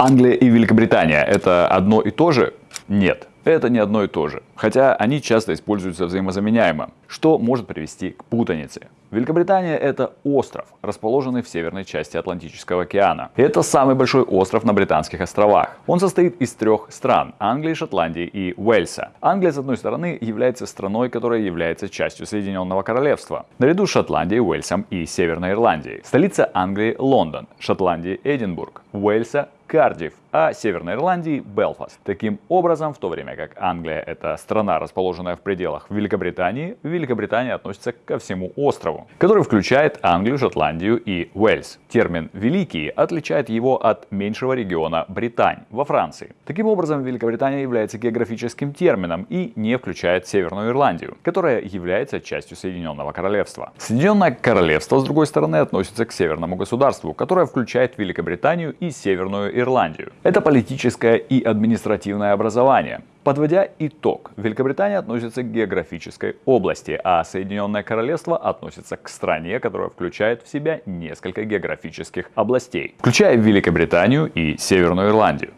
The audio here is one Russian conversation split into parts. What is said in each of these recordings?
Англия и Великобритания это одно и то же? Нет. Это не одно и то же, хотя они часто используются взаимозаменяемо, что может привести к путанице. Великобритания это остров, расположенный в северной части Атлантического океана. Это самый большой остров на Британских островах. Он состоит из трех стран – Англии, Шотландии и Уэльса. Англия, с одной стороны, является страной, которая является частью Соединенного Королевства, наряду с Шотландией, Уэльсом и Северной Ирландией. Столица Англии – Лондон, Шотландии – Эдинбург, Уэльса – Кардифф, а Северной Ирландии – Белфаст. Таким образом, в то время как Англия – это страна, расположенная в пределах Великобритании, Великобритания относится ко всему острову, который включает Англию, Шотландию и Уэльс. Термин «Великий» отличает его от меньшего региона Британь во Франции. Таким образом, Великобритания является географическим термином и не включает Северную Ирландию, которая является частью Соединенного Королевства. Соединенное Королевство, с другой стороны, относится к Северному государству, которое включает Великобританию и Северную Ирландию. Это политическое и административное образование. Подводя итог, Великобритания относится к географической области, а Соединенное Королевство относится к стране, которая включает в себя несколько географических областей, включая Великобританию и Северную Ирландию.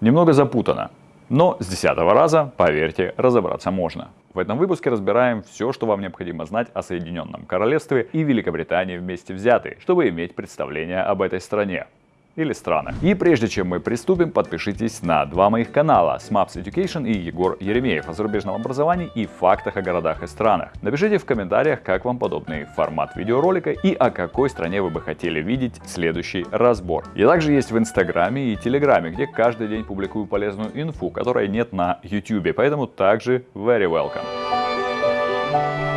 Немного запутано, но с десятого раза, поверьте, разобраться можно. В этом выпуске разбираем все, что вам необходимо знать о Соединенном Королевстве и Великобритании вместе взятые, чтобы иметь представление об этой стране или странах. И прежде чем мы приступим, подпишитесь на два моих канала Smaps Education и Егор Еремеев о зарубежном образовании и фактах о городах и странах. Напишите в комментариях, как вам подобный формат видеоролика и о какой стране вы бы хотели видеть следующий разбор. Я также есть в Инстаграме и Телеграме, где каждый день публикую полезную инфу, которой нет на YouTube, поэтому также very welcome.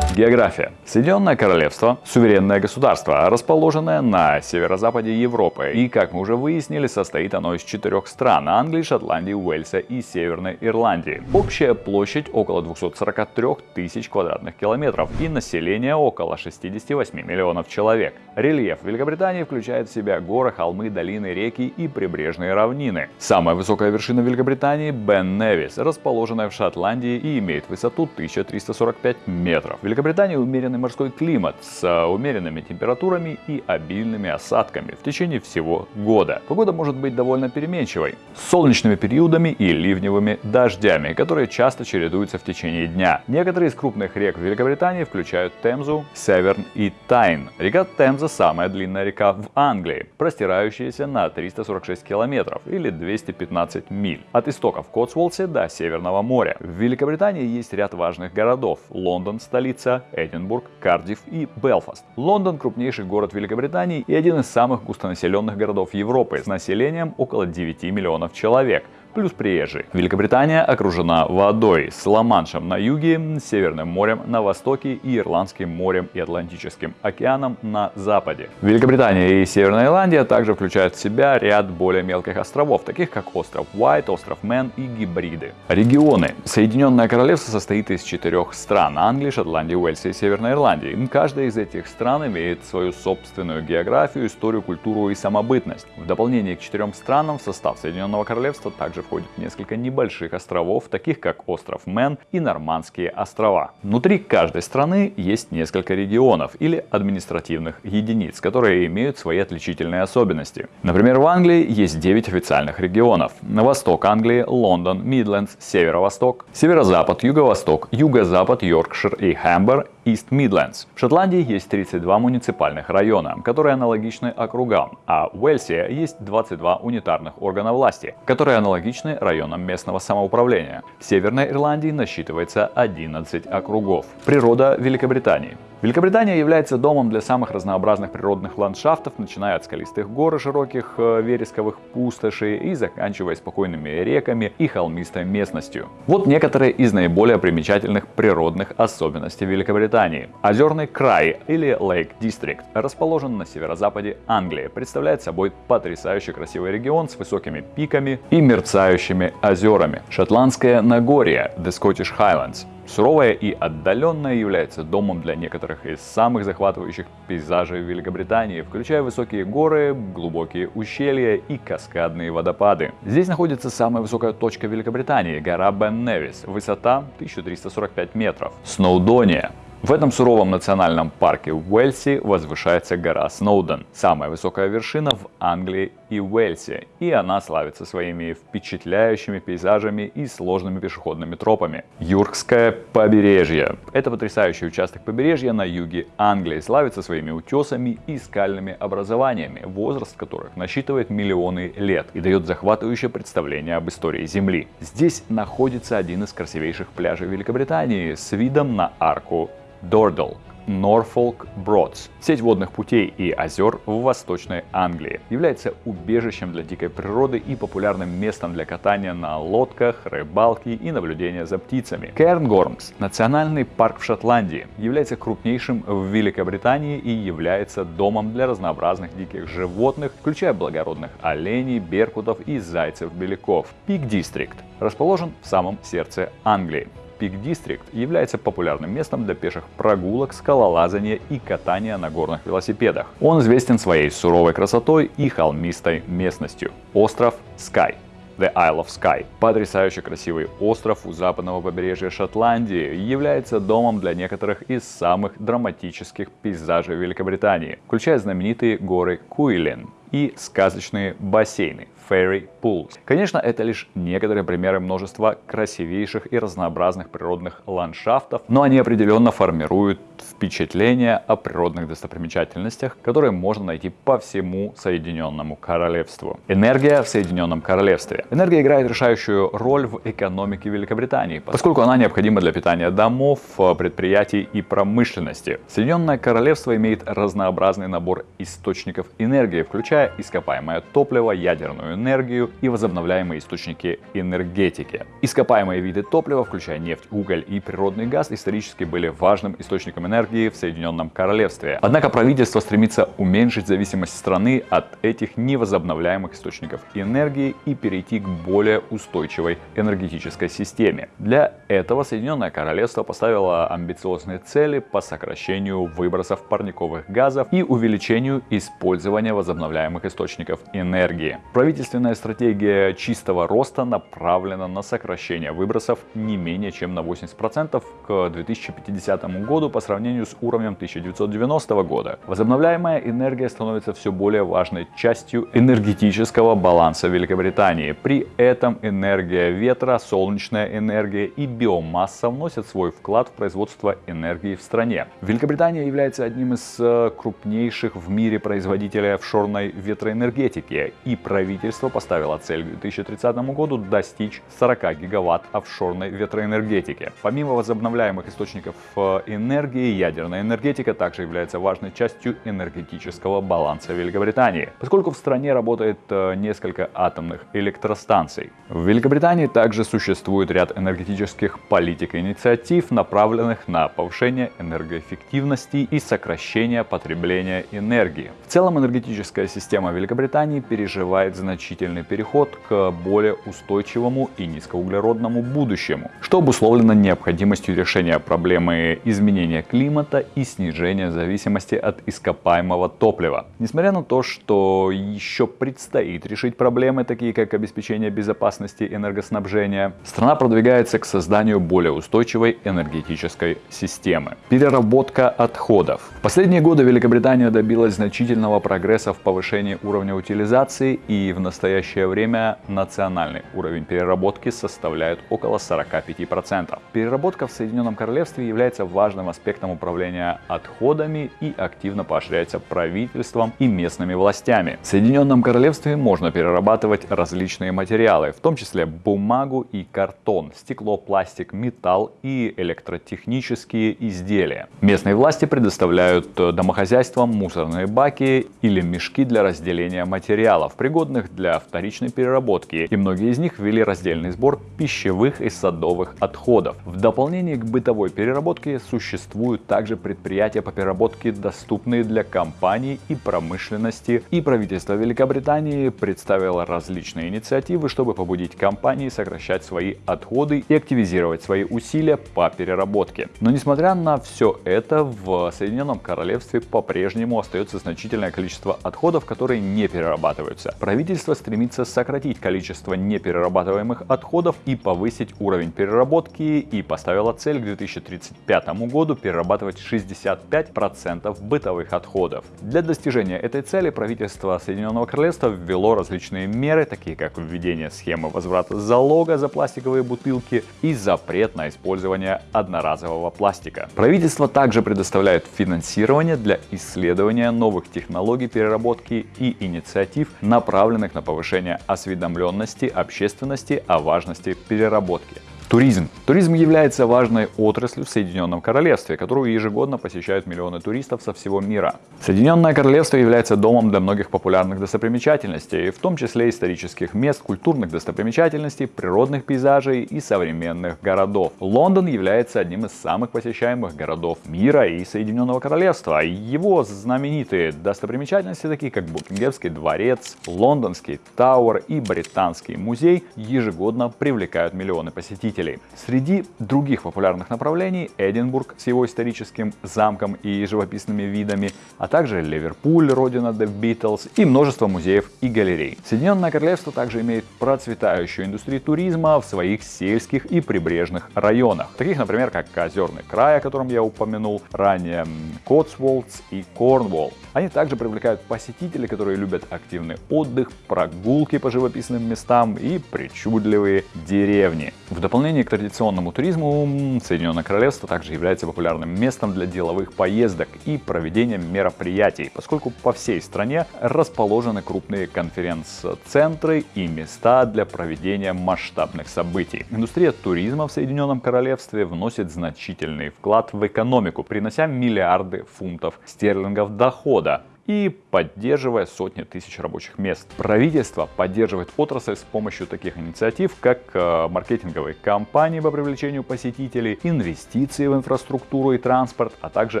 География. Соединенное Королевство – суверенное государство, расположенное на северо-западе Европы. И, как мы уже выяснили, состоит оно из четырех стран – Англии, Шотландии, Уэльса и Северной Ирландии. Общая площадь около 243 тысяч квадратных километров и население около 68 миллионов человек. Рельеф Великобритании включает в себя горы, холмы, долины, реки и прибрежные равнины. Самая высокая вершина Великобритании – Бен Невис, расположенная в Шотландии и имеет высоту 1345 метров. Великобритании умеренный морской климат с а, умеренными температурами и обильными осадками в течение всего года. Погода может быть довольно переменчивой, с солнечными периодами и ливневыми дождями, которые часто чередуются в течение дня. Некоторые из крупных рек Великобритании включают Темзу, Северн и Тайн. Река Темза самая длинная река в Англии, простирающаяся на 346 километров или 215 миль от истоков Котсволсе до Северного моря. В Великобритании есть ряд важных городов. Лондон – столица Лидса, Эдинбург, Кардифф и Белфаст. Лондон – крупнейший город Великобритании и один из самых густонаселенных городов Европы с населением около 9 миллионов человек – плюс приезжие. Великобритания окружена водой с Ла-Маншем на юге, Северным морем на востоке и Ирландским морем и Атлантическим океаном на западе. Великобритания и Северная Ирландия также включают в себя ряд более мелких островов, таких как остров Уайт, остров Мэн и Гебриды. Регионы. Соединенное Королевство состоит из четырех стран – Англии, Шотландии, Уэльса и Северной Ирландии. Каждая из этих стран имеет свою собственную географию, историю, культуру и самобытность. В дополнение к четырем странам в состав Соединенного Королевства также входит несколько небольших островов, таких как остров Мэн и Нормандские острова. Внутри каждой страны есть несколько регионов или административных единиц, которые имеют свои отличительные особенности. Например, в Англии есть 9 официальных регионов. На восток Англии – Лондон, Мидлендс, северо-восток, северо-запад, юго-восток, юго-запад, Йоркшир и Хамбер, East Midlands. В Шотландии есть 32 муниципальных района, которые аналогичны округам, а в Уэльсе есть 22 унитарных органа власти, которые аналогичны районам местного самоуправления. В Северной Ирландии насчитывается 11 округов. Природа Великобритании. Великобритания является домом для самых разнообразных природных ландшафтов, начиная от скалистых гор и широких э, вересковых пустошей и заканчивая спокойными реками и холмистой местностью. Вот некоторые из наиболее примечательных природных особенностей Великобритании. Озерный край или Lake District расположен на северо-западе Англии, представляет собой потрясающе красивый регион с высокими пиками и мерцающими озерами. Шотландское Нагорье, The Scottish Highlands, Суровая и отдаленная является домом для некоторых из самых захватывающих пейзажей Великобритании, включая высокие горы, глубокие ущелья и каскадные водопады. Здесь находится самая высокая точка Великобритании – гора Бен Невис, высота 1345 метров. Сноудония В этом суровом национальном парке в Уэльсе возвышается гора Сноуден, самая высокая вершина в Англии и Уэльсе, и она славится своими впечатляющими пейзажами и сложными пешеходными тропами. Юркское побережье. Это потрясающий участок побережья на юге Англии, славится своими утесами и скальными образованиями, возраст которых насчитывает миллионы лет и дает захватывающее представление об истории Земли. Здесь находится один из красивейших пляжей Великобритании с видом на арку Дордл, Норфолк Бродс. Сеть водных путей и озер в Восточной Англии является убежищем для дикой природы и популярным местом для катания на лодках, рыбалки и наблюдения за птицами. Кернгормс, национальный парк в Шотландии, является крупнейшим в Великобритании и является домом для разнообразных диких животных, включая благородных оленей, беркутов и зайцев-беляков. Пик Дистрикт расположен в самом сердце Англии. Peak District является популярным местом для пеших прогулок, скалолазания и катания на горных велосипедах. Он известен своей суровой красотой и холмистой местностью. Остров Скай. The Isle of Skye. Потрясающе красивый остров у западного побережья Шотландии является домом для некоторых из самых драматических пейзажей Великобритании, включая знаменитые горы Куилен и сказочные бассейны Fairy Pools. Конечно, это лишь некоторые примеры множества красивейших и разнообразных природных ландшафтов, но они определенно формируют впечатление о природных достопримечательностях, которые можно найти по всему Соединенному Королевству. Энергия в Соединенном Королевстве. Энергия играет решающую роль в экономике Великобритании, поскольку она необходима для питания домов, предприятий и промышленности. Соединенное Королевство имеет разнообразный набор источников энергии, включая ископаемое топливо, ядерную энергию и возобновляемые источники энергетики. Ископаемые виды топлива, включая нефть, уголь и природный газ, исторически были важным источником энергии в Соединенном Королевстве. Однако правительство стремится уменьшить зависимость страны от этих невозобновляемых источников энергии и перейти к более устойчивой энергетической системе. Для этого Соединенное Королевство поставило амбициозные цели по сокращению выбросов парниковых газов и увеличению использования возобновляемых источников энергии. Правительственная стратегия чистого роста направлена на сокращение выбросов не менее чем на 80% к 2050 году по сравнению с уровнем 1990 года. Возобновляемая энергия становится все более важной частью энергетического баланса Великобритании. При этом энергия ветра, солнечная энергия и биомасса вносят свой вклад в производство энергии в стране. Великобритания является одним из э, крупнейших в мире производителей офшорной ветроэнергетики и правительство поставило цель к 2030 году достичь 40 гигаватт офшорной ветроэнергетики. Помимо возобновляемых источников э, энергии, ядерная энергетика также является важной частью энергетического баланса Великобритании, поскольку в стране работает э, несколько атомных электростанций. В Великобритании также существует ряд энергетических политик и инициатив, направленных на повышение энергоэффективности и сокращение потребления энергии. В целом энергетическая система Великобритании переживает значительный переход к более устойчивому и низкоуглеродному будущему, что обусловлено необходимостью решения проблемы изменения климата и снижения зависимости от ископаемого топлива. Несмотря на то, что еще предстоит решить проблемы, такие как обеспечение безопасности энергоснабжения, страна продвигается к созданию более устойчивой энергетической системы. Переработка отходов. В последние годы Великобритания добилась значительного прогресса в повышении уровня утилизации и в настоящее время национальный уровень переработки составляет около 45%. Переработка в Соединенном Королевстве является важным аспектом управления отходами и активно поощряется правительством и местными властями. В Соединенном Королевстве можно перерабатывать различные материалы, в том числе бумагу и картон, стекло, пластик, металл и электротехнические изделия. Местные власти предоставляют домохозяйствам мусорные баки или мешки для разделения материалов, пригодных для вторичной переработки, и многие из них ввели раздельный сбор пищевых и садовых отходов. В дополнение к бытовой переработке существуют также предприятия по переработке, доступные для компаний и промышленности, и правительство Великобритании представило различные инициативы, чтобы побудить компании сокращать свои отходы и активизировать свои усилия по переработке. Но несмотря на все это, в Соединенном Королевстве по-прежнему остается значительное количество отходов, которые не перерабатываются. Правительство стремится сократить количество неперерабатываемых отходов и повысить уровень переработки и поставило цель к 2035 году перерабатывать 65% бытовых отходов. Для достижения этой цели правительство Соединенного Королевства ввело различные меры, такие как введение схемы возврата залога за пластиковые бутылки и запрет на использование одноразового пластика. Правительство также предоставляет финансирование для исследования новых технологий переработки и инициатив, направленных на повышение осведомленности общественности о важности переработки. Туризм. Туризм является важной отраслью в Соединенном Королевстве, которую ежегодно посещают миллионы туристов со всего мира. Соединенное Королевство является домом для многих популярных достопримечательностей, в том числе исторических мест, культурных достопримечательностей, природных пейзажей и современных городов. Лондон является одним из самых посещаемых городов мира и Соединенного Королевства. Его знаменитые достопримечательности, такие как Букингемский дворец, Лондонский Тауэр и Британский музей, ежегодно привлекают миллионы посетителей посетителей. Среди других популярных направлений Эдинбург с его историческим замком и живописными видами, а также Ливерпуль, родина The Beatles и множество музеев и галерей. Соединенное Королевство также имеет процветающую индустрию туризма в своих сельских и прибрежных районах, таких, например, как Озерный край, о котором я упомянул ранее, Котсволдс и Корнволл. Они также привлекают посетителей, которые любят активный отдых, прогулки по живописным местам и причудливые деревни. В дополнение к традиционному туризму, Соединенное Королевство также является популярным местом для деловых поездок и проведения мероприятий, поскольку по всей стране расположены крупные конференц-центры и места для проведения масштабных событий. Индустрия туризма в Соединенном Королевстве вносит значительный вклад в экономику, принося миллиарды фунтов стерлингов дохода и поддерживая сотни тысяч рабочих мест. Правительство поддерживает отрасль с помощью таких инициатив, как э, маркетинговые кампании по привлечению посетителей, инвестиции в инфраструктуру и транспорт, а также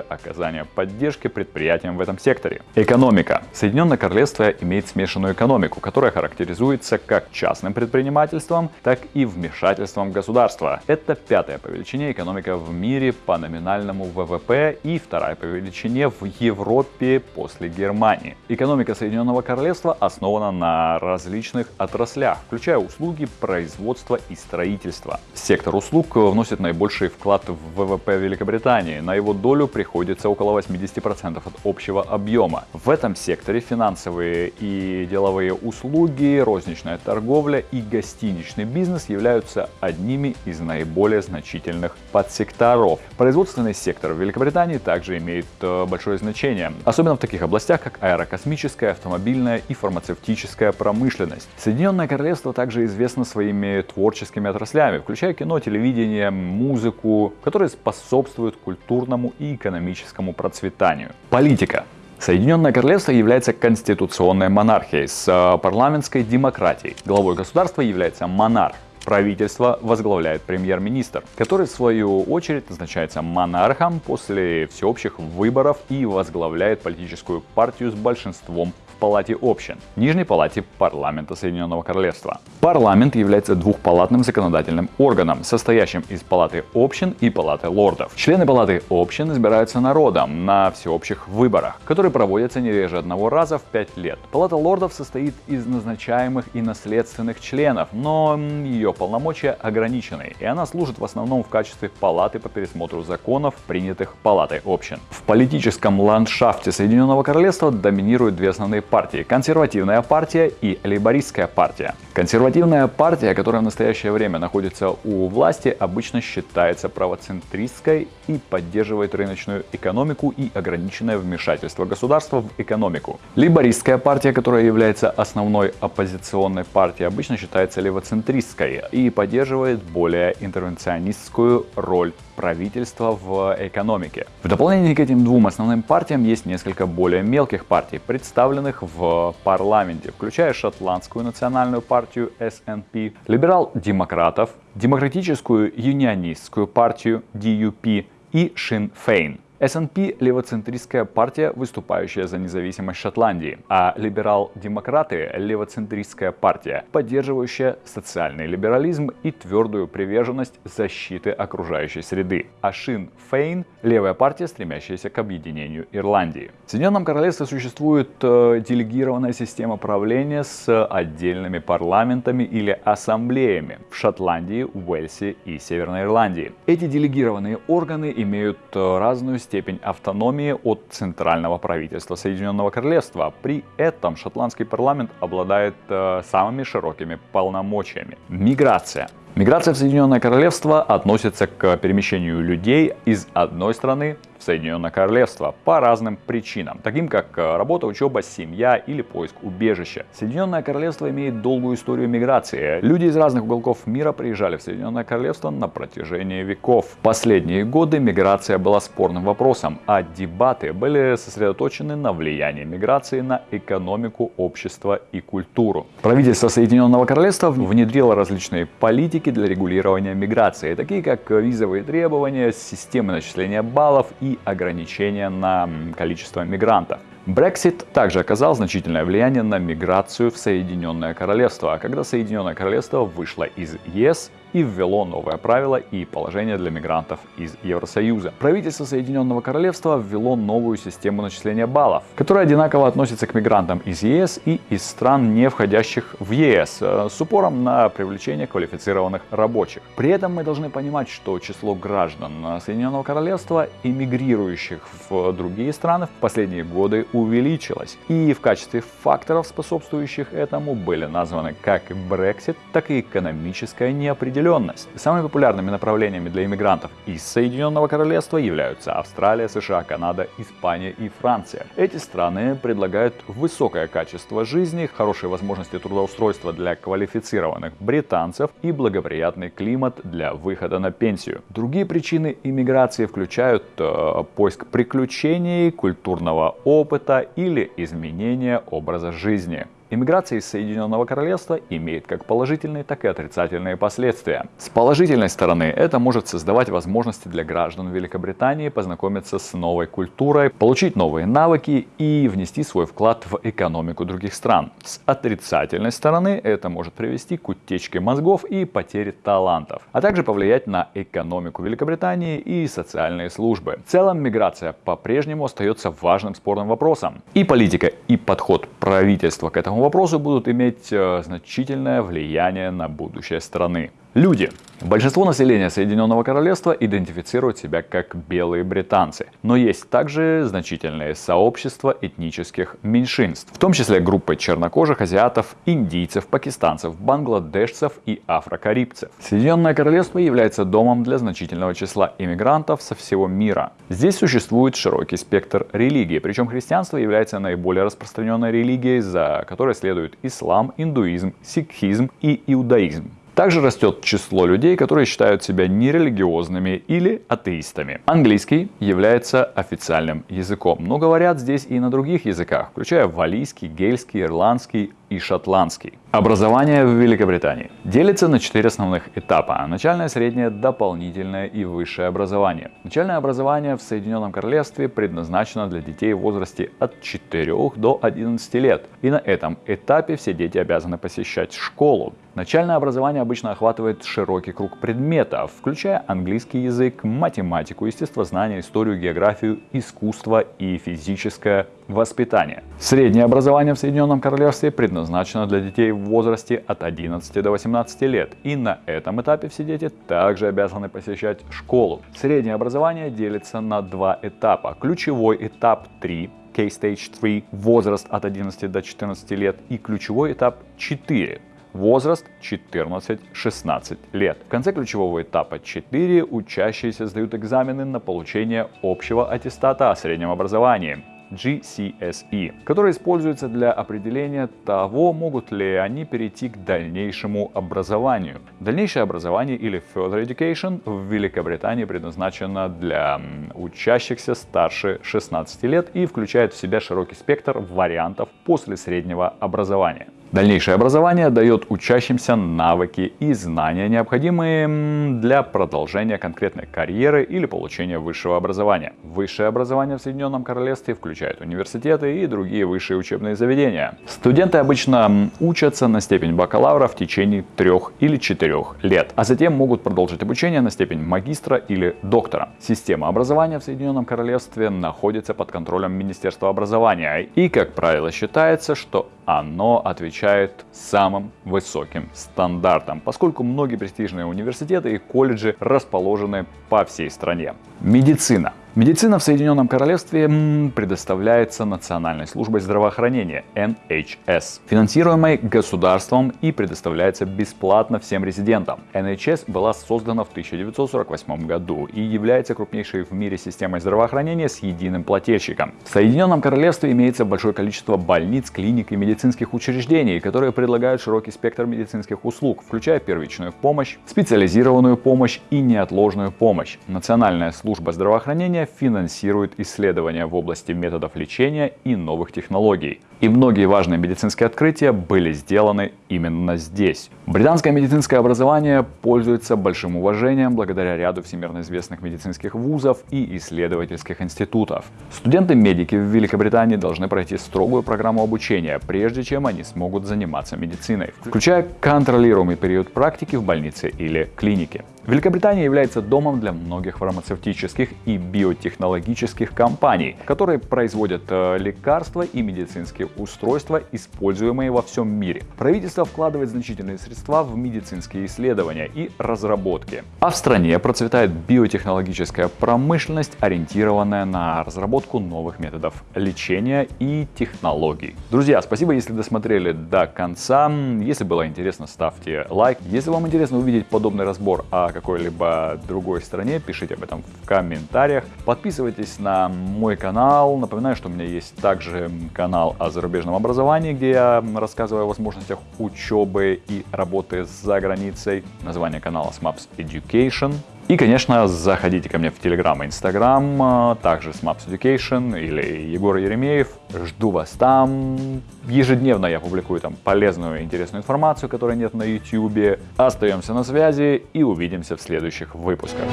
оказание поддержки предприятиям в этом секторе. Экономика. Соединенное Королевство имеет смешанную экономику, которая характеризуется как частным предпринимательством, так и вмешательством государства. Это пятая по величине экономика в мире по номинальному ВВП и вторая по величине в Европе после Германии. Экономика Соединенного Королевства основана на различных отраслях, включая услуги, производство и строительство. Сектор услуг вносит наибольший вклад в ВВП Великобритании. На его долю приходится около 80% от общего объема. В этом секторе финансовые и деловые услуги, розничная торговля и гостиничный бизнес являются одними из наиболее значительных подсекторов. Производственный сектор в Великобритании также имеет э, большое значение, особенно в таких областях, областях, как аэрокосмическая, автомобильная и фармацевтическая промышленность. Соединенное Королевство также известно своими творческими отраслями, включая кино, телевидение, музыку, которые способствуют культурному и экономическому процветанию. Политика. Соединенное Королевство является конституционной монархией с э, парламентской демократией. Главой государства является монарх. Правительство возглавляет премьер-министр, который в свою очередь назначается монархом после всеобщих выборов и возглавляет политическую партию с большинством Палате общин, Нижней Палате парламента Соединенного Королевства. Парламент является двухпалатным законодательным органом, состоящим из Палаты общин и Палаты лордов. Члены Палаты общин избираются народом на всеобщих выборах, которые проводятся не реже одного раза в пять лет. Палата лордов состоит из назначаемых и наследственных членов, но ее полномочия ограничены, и она служит в основном в качестве палаты по пересмотру законов, принятых Палатой общин. В политическом ландшафте Соединенного Королевства доминируют две основные партии. Консервативная партия и лейбористская партия. Консервативная партия, которая в настоящее время находится у власти, обычно считается правоцентристской и поддерживает рыночную экономику и ограниченное вмешательство государства в экономику. Лейбористская партия, которая является основной оппозиционной партией, обычно считается левоцентристской и поддерживает более интервенционистскую роль правительства в экономике. В дополнение к этим двум основным партиям есть несколько более мелких партий, представленных в парламенте, включая шотландскую национальную партию SNP, либерал-демократов, демократическую юнионистскую партию DUP и Sinn Féin. СНП – левоцентристская партия, выступающая за независимость Шотландии, а либерал-демократы – левоцентристская партия, поддерживающая социальный либерализм и твердую приверженность защиты окружающей среды. А Шин Фейн – левая партия, стремящаяся к объединению Ирландии. В Соединенном Королевстве существует э, делегированная система правления с отдельными парламентами или ассамблеями в Шотландии, Уэльсе и Северной Ирландии. Эти делегированные органы имеют э, разную степень автономии от центрального правительства Соединенного Королевства. При этом шотландский парламент обладает э, самыми широкими полномочиями. Миграция. Миграция в Соединенное Королевство относится к перемещению людей из одной страны в Соединенное Королевство по разным причинам, таким как э, работа, учеба, семья или поиск убежища. Соединенное Королевство имеет долгую историю миграции. Люди из разных уголков мира приезжали в Соединенное Королевство на протяжении веков. В последние годы миграция была спорным вопросом, а дебаты были сосредоточены на влиянии миграции на экономику, общество и культуру. Правительство Соединенного Королевства внедрило различные политики для регулирования миграции, такие как визовые требования, системы начисления баллов и ограничения на количество мигрантов. Брексит также оказал значительное влияние на миграцию в Соединенное Королевство, когда Соединенное Королевство вышло из ЕС и ввело новое правило и положение для мигрантов из Евросоюза. Правительство Соединенного Королевства ввело новую систему начисления баллов, которая одинаково относится к мигрантам из ЕС и из стран, не входящих в ЕС, э, с упором на привлечение квалифицированных рабочих. При этом мы должны понимать, что число граждан Соединенного Королевства, эмигрирующих в другие страны, в последние годы увеличилось. И в качестве факторов, способствующих этому, были названы как Brexit, так и экономическая неопределенность неопределенность. Самыми популярными направлениями для иммигрантов из Соединенного Королевства являются Австралия, США, Канада, Испания и Франция. Эти страны предлагают высокое качество жизни, хорошие возможности трудоустройства для квалифицированных британцев и благоприятный климат для выхода на пенсию. Другие причины иммиграции включают э, поиск приключений, культурного опыта или изменения образа жизни. Иммиграция из Соединенного Королевства имеет как положительные, так и отрицательные последствия. С положительной стороны это может создавать возможности для граждан Великобритании познакомиться с новой культурой, получить новые навыки и внести свой вклад в экономику других стран. С отрицательной стороны это может привести к утечке мозгов и потере талантов, а также повлиять на экономику Великобритании и социальные службы. В целом миграция по-прежнему остается важным спорным вопросом. И политика, и подход правительства к этому вопросы будут иметь э, значительное влияние на будущее страны. Люди. Большинство населения Соединенного Королевства идентифицируют себя как белые британцы, но есть также значительные сообщества этнических меньшинств, в том числе группы чернокожих азиатов, индийцев, пакистанцев, бангладешцев и афрокарибцев. Соединенное Королевство является домом для значительного числа иммигрантов со всего мира. Здесь существует широкий спектр религий, причем христианство является наиболее распространенной религией, за которой следуют ислам, индуизм, сикхизм и иудаизм. Также растет число людей, которые считают себя нерелигиозными или атеистами. Английский является официальным языком, но говорят здесь и на других языках, включая валийский, гельский, ирландский, и шотландский. Образование в Великобритании делится на четыре основных этапа. Начальное, среднее, дополнительное и высшее образование. Начальное образование в Соединенном Королевстве предназначено для детей в возрасте от 4 до 11 лет. И на этом этапе все дети обязаны посещать школу. Начальное образование обычно охватывает широкий круг предметов, включая английский язык, математику, естествознание, историю, географию, искусство и физическое воспитание. Среднее образование в Соединенном Королевстве предназначено для детей в возрасте от 11 до 18 лет. И на этом этапе все дети также обязаны посещать школу. Среднее образование делится на два этапа. Ключевой этап 3 K-Stage 3, возраст от 11 до 14 лет, и ключевой этап 4, возраст 14-16 лет. В конце ключевого этапа 4 учащиеся сдают экзамены на получение общего аттестата о среднем образовании. GCSE, который используется для определения того, могут ли они перейти к дальнейшему образованию. Дальнейшее образование или Further Education в Великобритании предназначено для учащихся старше 16 лет и включает в себя широкий спектр вариантов после среднего образования. Дальнейшее образование дает учащимся навыки и знания, необходимые для продолжения конкретной карьеры или получения высшего образования. Высшее образование в Соединенном Королевстве включает университеты и другие высшие учебные заведения. Студенты обычно учатся на степень бакалавра в течение трех или четырех лет, а затем могут продолжить обучение на степень магистра или доктора. Система образования в Соединенном Королевстве находится под контролем Министерства образования и, как правило, считается, что оно отвечает самым высоким стандартам, поскольку многие престижные университеты и колледжи расположены по всей стране. Медицина. Медицина в Соединенном Королевстве предоставляется Национальной службой здравоохранения NHS, финансируемой государством и предоставляется бесплатно всем резидентам. NHS была создана в 1948 году и является крупнейшей в мире системой здравоохранения с единым плательщиком. В Соединенном Королевстве имеется большое количество больниц, клиник и медицинских учреждений, которые предлагают широкий спектр медицинских услуг, включая первичную помощь, специализированную помощь и неотложную помощь. Национальная служба здравоохранения финансирует исследования в области методов лечения и новых технологий. И многие важные медицинские открытия были сделаны именно здесь. Британское медицинское образование пользуется большим уважением благодаря ряду всемирно известных медицинских вузов и исследовательских институтов. Студенты-медики в Великобритании должны пройти строгую программу обучения, прежде чем они смогут заниматься медициной, включая контролируемый период практики в больнице или клинике. Великобритания является домом для многих фармацевтических и биотехнологических компаний, которые производят э, лекарства и медицинские устройства, используемые во всем мире. Правительство вкладывает значительные средства в медицинские исследования и разработки. А в стране процветает биотехнологическая промышленность, ориентированная на разработку новых методов лечения и технологий. Друзья, спасибо, если досмотрели до конца. Если было интересно, ставьте лайк. Если вам интересно увидеть подобный разбор о какой-либо другой стране, пишите об этом в комментариях. Подписывайтесь на мой канал. Напоминаю, что у меня есть также канал о зарубежном образовании, где я рассказываю о возможностях учебы и работы за границей. Название канала SMAPS Education. И, конечно, заходите ко мне в Telegram и Instagram, также SMAPS Education или Егор Еремеев. Жду вас там. Ежедневно я публикую там полезную и интересную информацию, которой нет на YouTube. Остаемся на связи и увидимся в следующих выпусках.